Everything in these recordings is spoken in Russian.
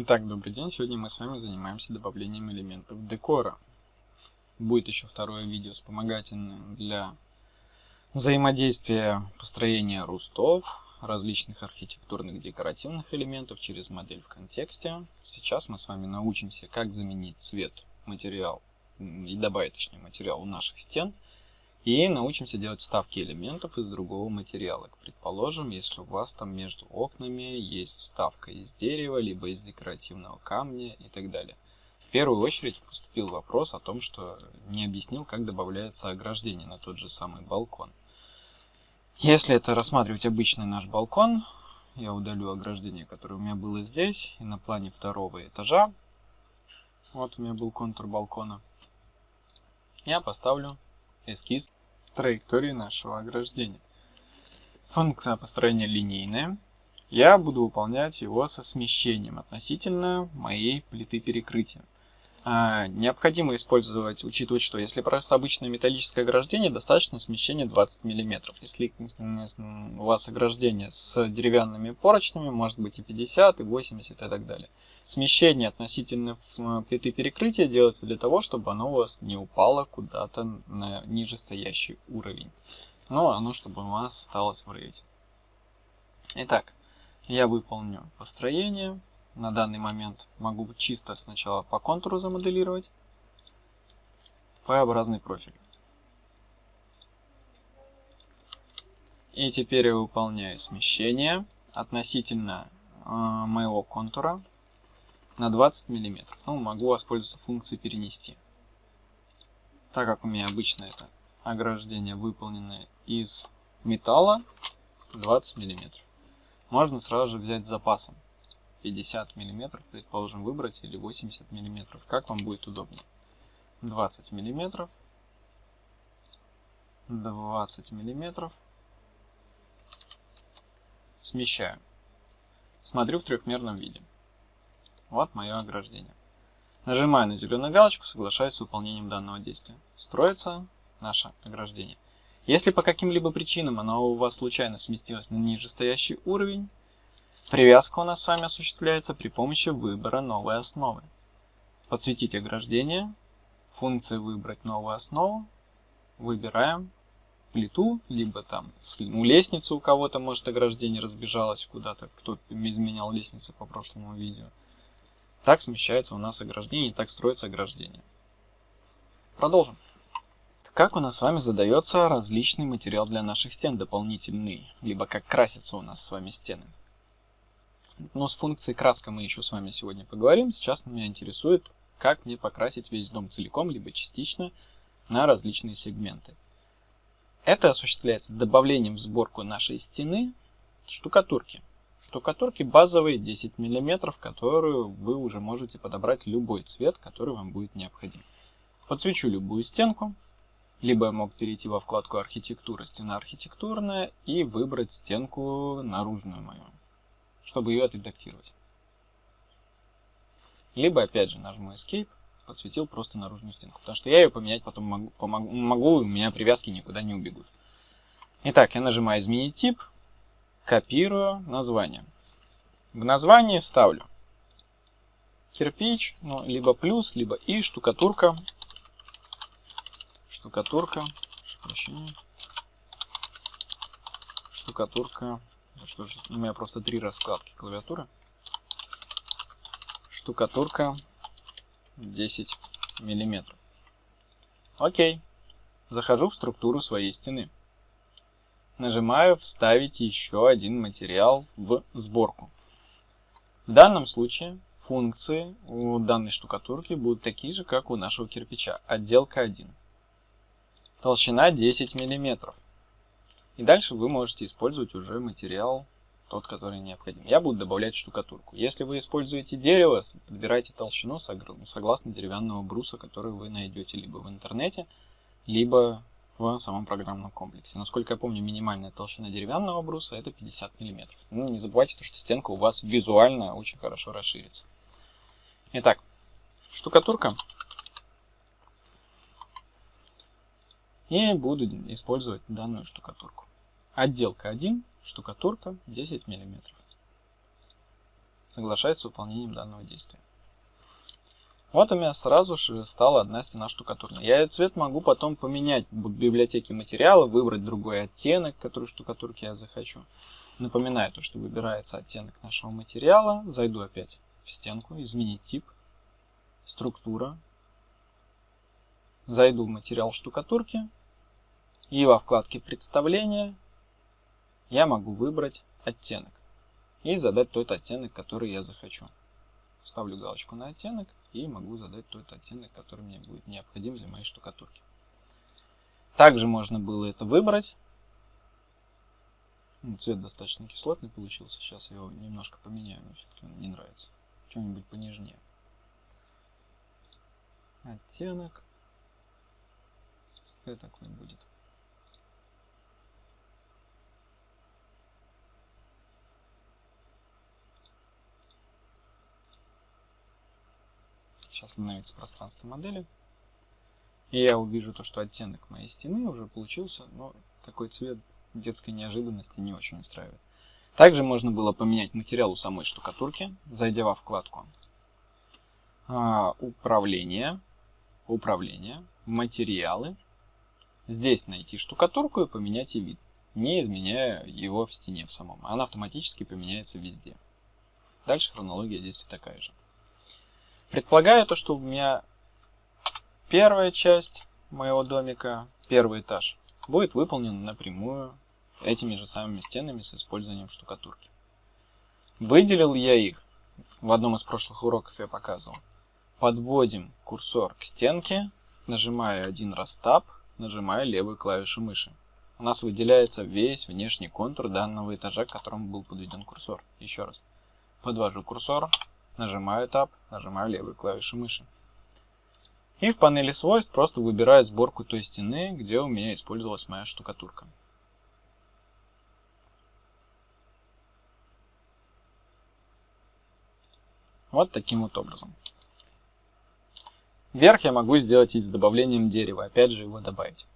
Итак, добрый день. Сегодня мы с вами занимаемся добавлением элементов декора. Будет еще второе видео вспомогательное для взаимодействия построения рустов, различных архитектурных декоративных элементов через модель в контексте. Сейчас мы с вами научимся, как заменить цвет, материал и добавить, точнее, материал у наших стен – и научимся делать вставки элементов из другого материала. Предположим, если у вас там между окнами есть вставка из дерева, либо из декоративного камня и так далее. В первую очередь поступил вопрос о том, что не объяснил, как добавляется ограждение на тот же самый балкон. Если это рассматривать обычный наш балкон, я удалю ограждение, которое у меня было здесь, и на плане второго этажа, вот у меня был контур балкона, я поставлю эскиз траектории нашего ограждения. Функция построения линейная. Я буду выполнять его со смещением относительно моей плиты перекрытия. А, необходимо использовать, учитывать, что если просто обычное металлическое ограждение, достаточно смещения 20 мм. Если у вас ограждение с деревянными поручнями, может быть и 50, и 80 и так далее. Смещение относительно плиты перекрытия делается для того, чтобы оно у вас не упало куда-то на нижестоящий уровень. Но оно, чтобы у вас осталось в рейде. Итак, я выполню построение. На данный момент могу чисто сначала по контуру замоделировать. П-образный профиль. И теперь я выполняю смещение относительно э, моего контура на 20 мм. Ну, могу воспользоваться функцией перенести. Так как у меня обычно это ограждение выполнено из металла 20 мм. Можно сразу же взять с запасом 50 мм, предположим, выбрать, или 80 мм, как вам будет удобнее. 20 мм, 20 мм, смещаю. Смотрю в трехмерном виде. Вот мое ограждение. Нажимаю на зеленую галочку, соглашаюсь с выполнением данного действия. Строится наше ограждение. Если по каким-либо причинам оно у вас случайно сместилось на нижестоящий уровень, привязка у нас с вами осуществляется при помощи выбора новой основы. Подсветить ограждение, функция выбрать новую основу, выбираем плиту, либо там у лестницы у кого-то может ограждение разбежалось куда-то, кто изменял лестницы по прошлому видео. Так смещается у нас ограждение, и так строится ограждение. Продолжим. Как у нас с вами задается различный материал для наших стен, дополнительный, либо как красятся у нас с вами стены. Но с функцией краска мы еще с вами сегодня поговорим. Сейчас меня интересует, как мне покрасить весь дом целиком, либо частично, на различные сегменты. Это осуществляется добавлением в сборку нашей стены штукатурки. Штукатурки базовые 10 мм, которую вы уже можете подобрать любой цвет, который вам будет необходим. Подсвечу любую стенку, либо я мог перейти во вкладку архитектура, стена архитектурная и выбрать стенку наружную мою, чтобы ее отредактировать. Либо опять же нажму Escape, подсветил просто наружную стенку, потому что я ее поменять потом могу, помогу, могу у меня привязки никуда не убегут. Итак, я нажимаю изменить тип, копирую название. В названии ставлю кирпич, ну, либо плюс, либо и штукатурка. Штукатурка, прощения. Штукатурка. Ну что же, у меня просто три раскладки клавиатуры. Штукатурка 10 миллиметров. Окей. Захожу в структуру своей стены. Нажимаю «Вставить еще один материал в сборку». В данном случае функции у данной штукатурки будут такие же, как у нашего кирпича. Отделка 1. Толщина 10 мм. И дальше вы можете использовать уже материал, тот, который необходим. Я буду добавлять штукатурку. Если вы используете дерево, подбирайте толщину согласно деревянного бруса, который вы найдете либо в интернете, либо в самом программном комплексе. Насколько я помню, минимальная толщина деревянного бруса это 50 мм. Ну, не забывайте, то, что стенка у вас визуально очень хорошо расширится. Итак, штукатурка. И буду использовать данную штукатурку. Отделка 1, штукатурка 10 мм. Соглашаюсь с выполнением данного действия. Вот у меня сразу же стала одна стена штукатурная. Я этот цвет могу потом поменять в библиотеке материала, выбрать другой оттенок, который штукатурки я захочу. Напоминаю то, что выбирается оттенок нашего материала. Зайду опять в стенку, изменить тип, структура. Зайду в материал штукатурки. И во вкладке представления я могу выбрать оттенок. И задать тот оттенок, который я захочу. Ставлю галочку на оттенок и могу задать тот оттенок, который мне будет необходим для моей штукатурки. Также можно было это выбрать. Цвет достаточно кислотный получился. Сейчас я его немножко поменяю, мне все-таки он не нравится. Что-нибудь понежнее. Оттенок. Пускай такой будет. Сейчас обновится пространство модели. И я увижу то, что оттенок моей стены уже получился, но такой цвет детской неожиданности не очень устраивает. Также можно было поменять материал у самой штукатурки, зайдя во вкладку а, «Управление», «Управление», «Материалы». Здесь найти штукатурку и поменять и вид, не изменяя его в стене в самом. Она автоматически поменяется везде. Дальше хронология действий такая же. Предполагаю то, что у меня первая часть моего домика, первый этаж, будет выполнен напрямую этими же самыми стенами с использованием штукатурки. Выделил я их, в одном из прошлых уроков я показывал. Подводим курсор к стенке, нажимаю один раз Tab, нажимаю левую клавишу мыши. У нас выделяется весь внешний контур данного этажа, к которому был подведен курсор. Еще раз. Подвожу курсор, нажимаю Tab, нажимаю левую клавишу мыши. И в панели свойств просто выбираю сборку той стены, где у меня использовалась моя штукатурка. Вот таким вот образом. Верх я могу сделать и с добавлением дерева, опять же его добавить.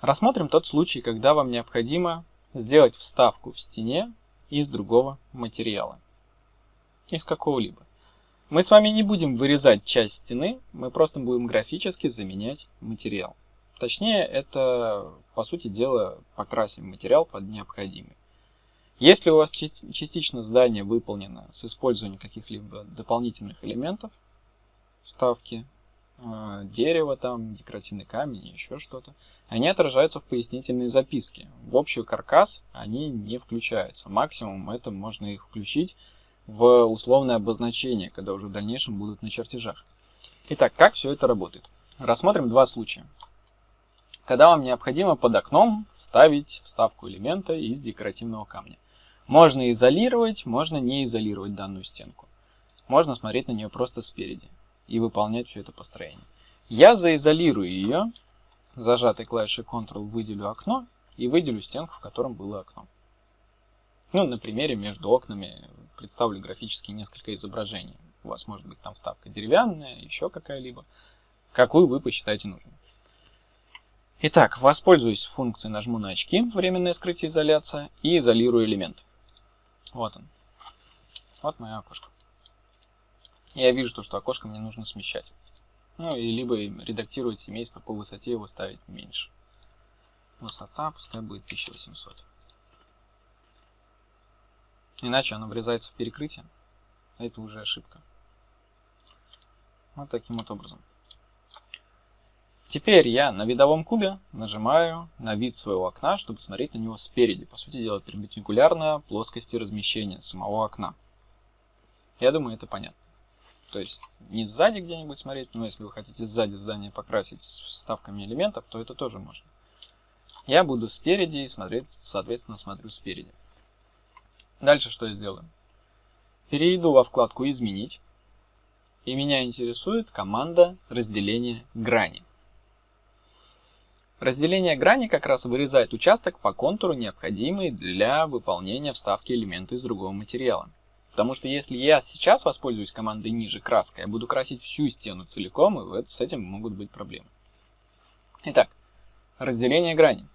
Рассмотрим тот случай, когда вам необходимо сделать вставку в стене из другого материала из какого-либо. Мы с вами не будем вырезать часть стены, мы просто будем графически заменять материал. Точнее, это, по сути дела, покрасим материал под необходимый. Если у вас частично здание выполнено с использованием каких-либо дополнительных элементов, вставки, э, дерево, там, декоративный камень, еще что-то, они отражаются в пояснительной записке. В общий каркас они не включаются. Максимум это можно их включить в условное обозначение, когда уже в дальнейшем будут на чертежах. Итак, как все это работает? Рассмотрим два случая. Когда вам необходимо под окном вставить вставку элемента из декоративного камня. Можно изолировать, можно не изолировать данную стенку. Можно смотреть на нее просто спереди и выполнять все это построение. Я заизолирую ее, зажатой клавишей Ctrl выделю окно и выделю стенку, в котором было окно. Ну, на примере между окнами представлю графически несколько изображений. У вас может быть там вставка деревянная, еще какая-либо. Какую вы посчитаете нужным. Итак, воспользуюсь функцией, нажму на очки, временное скрытие изоляция, и изолирую элемент. Вот он. Вот мое окошко. Я вижу то, что окошко мне нужно смещать. Ну, и либо редактировать семейство по высоте его ставить меньше. Высота пускай будет 1800. Иначе оно врезается в перекрытие. А это уже ошибка. Вот таким вот образом. Теперь я на видовом кубе нажимаю на вид своего окна, чтобы смотреть на него спереди. По сути дела, перпендикулярно плоскости размещения самого окна. Я думаю, это понятно. То есть не сзади где-нибудь смотреть, но если вы хотите сзади здание покрасить с вставками элементов, то это тоже можно. Я буду спереди и смотреть, соответственно, смотрю спереди. Дальше что я сделаю? Перейду во вкладку «Изменить». И меня интересует команда разделения грани. Разделение грани как раз вырезает участок по контуру, необходимый для выполнения вставки элемента из другого материала. Потому что если я сейчас воспользуюсь командой ниже краской, я буду красить всю стену целиком, и с этим могут быть проблемы. Итак, разделение грани.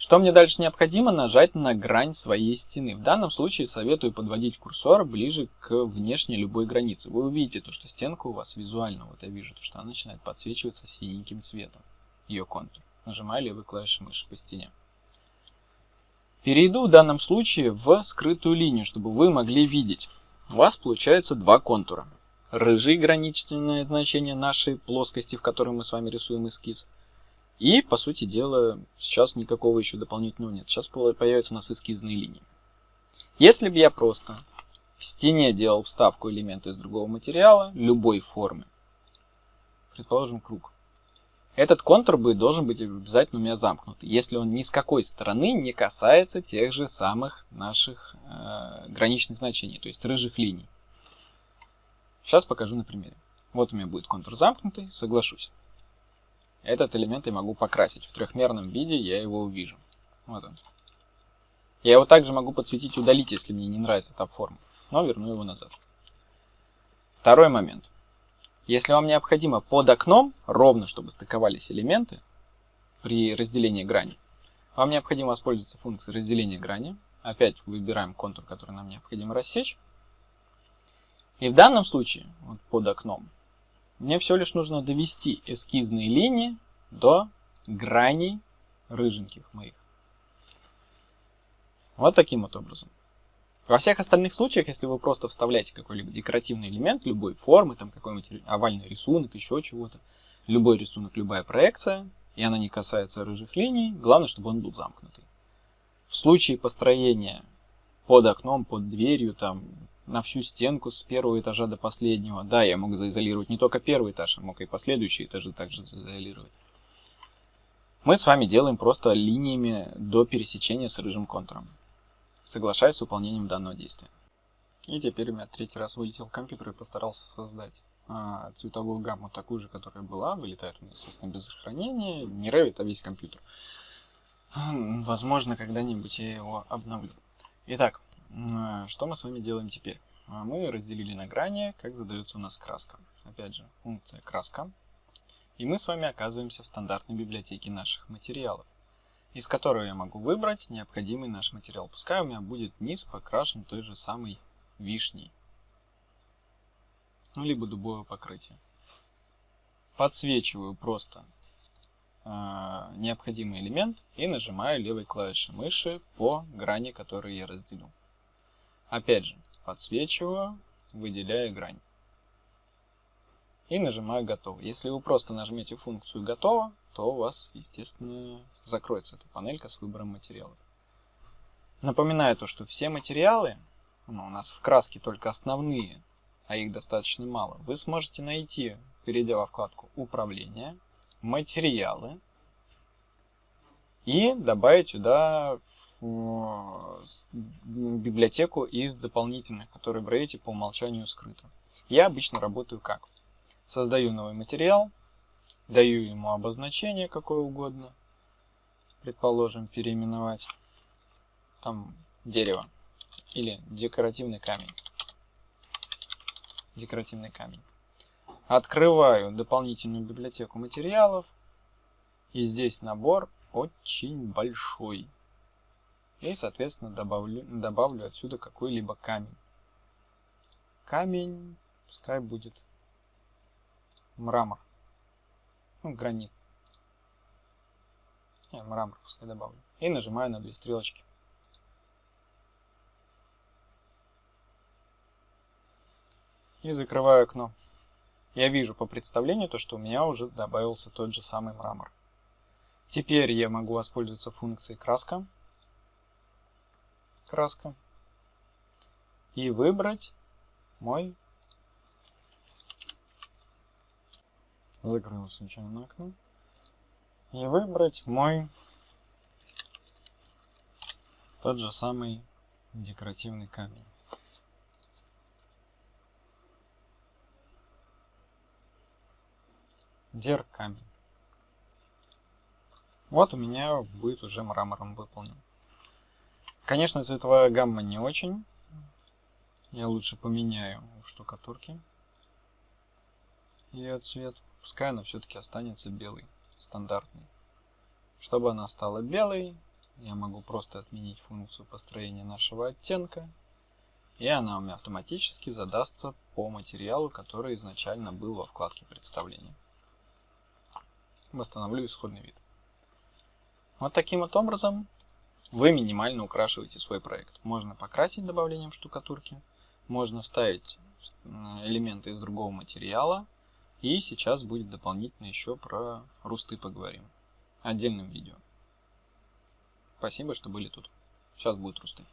Что мне дальше необходимо? Нажать на грань своей стены. В данном случае советую подводить курсор ближе к внешней любой границе. Вы увидите то, что стенка у вас визуально, вот я вижу, то, что она начинает подсвечиваться синеньким цветом, ее контур. Нажимаю левой клавишей мыши по стене. Перейду в данном случае в скрытую линию, чтобы вы могли видеть. У вас получается два контура. Рыжий граничное значение нашей плоскости, в которой мы с вами рисуем эскиз – и, по сути дела, сейчас никакого еще дополнительного нет. Сейчас появятся у нас эскизные линии. Если бы я просто в стене делал вставку элемента из другого материала, любой формы, предположим, круг, этот контур бы должен быть обязательно у меня замкнутый, если он ни с какой стороны не касается тех же самых наших э, граничных значений, то есть рыжих линий. Сейчас покажу на примере. Вот у меня будет контур замкнутый, соглашусь. Этот элемент я могу покрасить. В трехмерном виде я его увижу. Вот он. Я его также могу подсветить удалить, если мне не нравится эта форма. Но верну его назад. Второй момент. Если вам необходимо под окном, ровно чтобы стыковались элементы при разделении грани, вам необходимо воспользоваться функцией разделения грани. Опять выбираем контур, который нам необходимо рассечь. И в данном случае, вот под окном, мне все лишь нужно довести эскизные линии до граней рыженьких моих. Вот таким вот образом. Во всех остальных случаях, если вы просто вставляете какой-либо декоративный элемент любой формы, там какой-нибудь овальный рисунок, еще чего-то, любой рисунок, любая проекция, и она не касается рыжих линий, главное, чтобы он был замкнутый. В случае построения под окном, под дверью, там, на всю стенку с первого этажа до последнего. Да, я мог заизолировать не только первый этаж, а мог и последующие этажи также заизолировать. Мы с вами делаем просто линиями до пересечения с рыжим контуром. Соглашаясь с выполнением данного действия. И теперь у меня третий раз вылетел компьютер и постарался создать а, цветовую гамму такую же, которая была. Вылетает у меня, естественно, без сохранения. Не Revit, а весь компьютер. Возможно, когда-нибудь я его обновлю. Итак, что мы с вами делаем теперь? А, мы разделили на грани, как задается у нас краска. Опять же, функция краска. И мы с вами оказываемся в стандартной библиотеке наших материалов, из которой я могу выбрать необходимый наш материал. Пускай у меня будет низ покрашен той же самой вишней. Ну, либо дубовое покрытие. Подсвечиваю просто э, необходимый элемент и нажимаю левой клавишей мыши по грани, которую я разделил. Опять же, подсвечиваю, выделяя грань. И нажимаю «Готово». Если вы просто нажмете функцию «Готово», то у вас, естественно, закроется эта панелька с выбором материалов. Напоминаю то, что все материалы, ну, у нас в краске только основные, а их достаточно мало, вы сможете найти, перейдя во вкладку «Управление», «Материалы», и добавить сюда библиотеку из дополнительных, которые в Revit по умолчанию скрыты. Я обычно работаю как? Создаю новый материал, даю ему обозначение какое угодно, предположим, переименовать там дерево или декоративный камень. Декоративный камень. Открываю дополнительную библиотеку материалов, и здесь набор очень большой. И, соответственно, добавлю, добавлю отсюда какой-либо камень. Камень, пускай будет мрамор. Ну, гранит. Не, мрамор пускай добавлю. И нажимаю на две стрелочки. И закрываю окно. Я вижу по представлению то, что у меня уже добавился тот же самый мрамор. Теперь я могу воспользоваться функцией краска. Краска. И выбрать мой... Закрылось случайно окно. И выбрать мой тот же самый декоративный камень. Дер камень. Вот у меня будет уже мрамором выполнен. Конечно, цветовая гамма не очень. Я лучше поменяю у штукатурки ее цвет. Пускай она все-таки останется белый, стандартный. Чтобы она стала белой, я могу просто отменить функцию построения нашего оттенка, и она у меня автоматически задастся по материалу, который изначально был во вкладке представления. Восстановлю исходный вид. Вот таким вот образом вы минимально украшиваете свой проект. Можно покрасить добавлением штукатурки, можно вставить элементы из другого материала, и сейчас будет дополнительно еще про русты поговорим. Отдельным видео. Спасибо, что были тут. Сейчас будут русты.